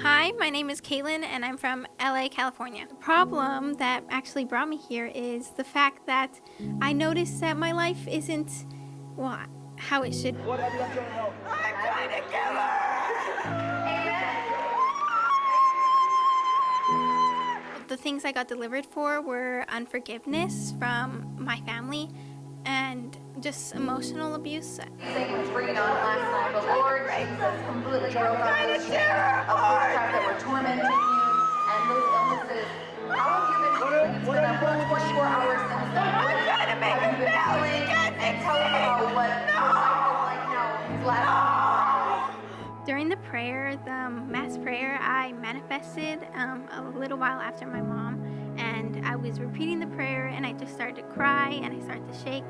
Hi, my name is Caitlin and I'm from LA, California. The problem that actually brought me here is the fact that I noticed that my life isn't, well, how it should. What have you done to help? I'm trying to kill her! The things I got delivered for were unforgiveness from my family and just emotional abuse. was bringing on last night, but Lord Jesus completely broke out of the that were tormenting you and those illnesses. How have you been feeling? It's been a whole 24 hours since then. I'm trying to make Have you been feeling? Tell us about what no. like now these last During the prayer, the mass prayer, I manifested um, a little while after my mom and I was repeating the prayer and I just started to cry and I started to shake.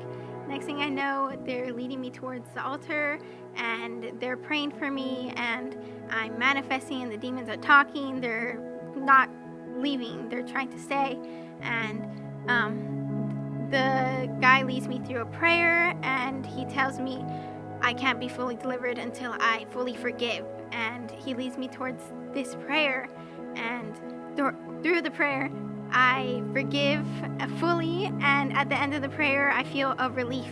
Next thing I know, they're leading me towards the altar and they're praying for me and I'm manifesting and the demons are talking. They're not leaving, they're trying to stay. And um, the guy leads me through a prayer and he tells me I can't be fully delivered until I fully forgive. And he leads me towards this prayer and through the prayer, I forgive fully, and at the end of the prayer, I feel a relief.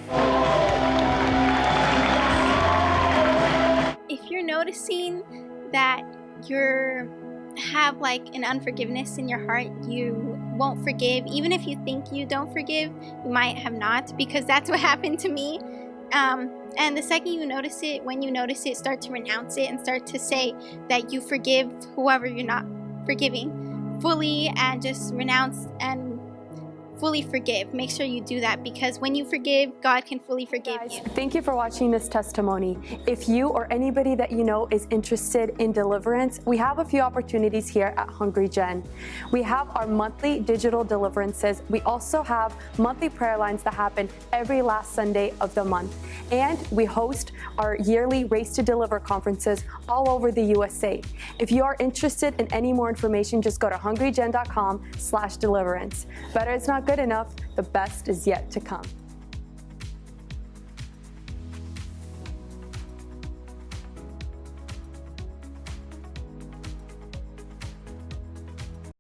If you're noticing that you have like an unforgiveness in your heart, you won't forgive, even if you think you don't forgive, you might have not, because that's what happened to me. Um, and the second you notice it, when you notice it, start to renounce it and start to say that you forgive whoever you're not forgiving fully and just renounce and fully forgive. Make sure you do that because when you forgive, God can fully forgive Guys, you. Thank you for watching this testimony. If you or anybody that you know is interested in deliverance, we have a few opportunities here at Hungry Gen. We have our monthly digital deliverances. We also have monthly prayer lines that happen every last Sunday of the month. And we host our yearly Raised to Deliver conferences all over the USA. If you are interested in any more information, just go to hungrygen.com slash deliverance. Better it's not good enough, the best is yet to come.